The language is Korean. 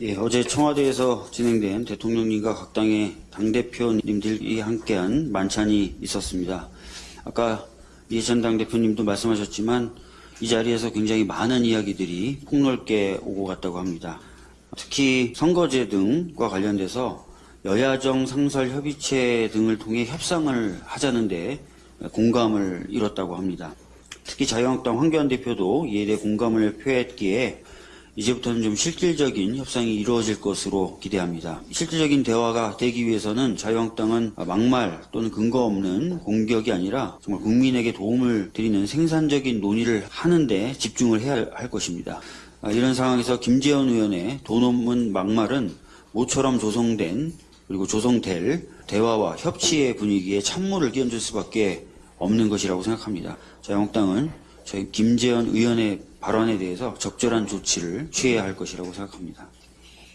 예, 어제 청와대에서 진행된 대통령님과 각 당의 당대표님들이 함께한 만찬이 있었습니다. 아까 이해찬 당대표님도 말씀하셨지만 이 자리에서 굉장히 많은 이야기들이 폭넓게 오고 갔다고 합니다. 특히 선거제 등과 관련돼서 여야정 상설 협의체 등을 통해 협상을 하자는데 공감을 이뤘다고 합니다. 특히 자유한국당 황교안 대표도 이에 대해 공감을 표했기에 이제부터는 좀 실질적인 협상이 이루어질 것으로 기대합니다. 실질적인 대화가 되기 위해서는 자유한국당은 막말 또는 근거 없는 공격이 아니라 정말 국민에게 도움을 드리는 생산적인 논의를 하는데 집중을 해야 할 것입니다. 아, 이런 상황에서 김재현 의원의 돈 없는 막말은 모처럼 조성된 그리고 조성될 대화와 협치의 분위기에 찬물을 끼얹을 수밖에 없는 것이라고 생각합니다. 자유한국당은 저희 김재현 의원의 발언에 대해서 적절한 조치를 취해야 할 것이라고 생각합니다.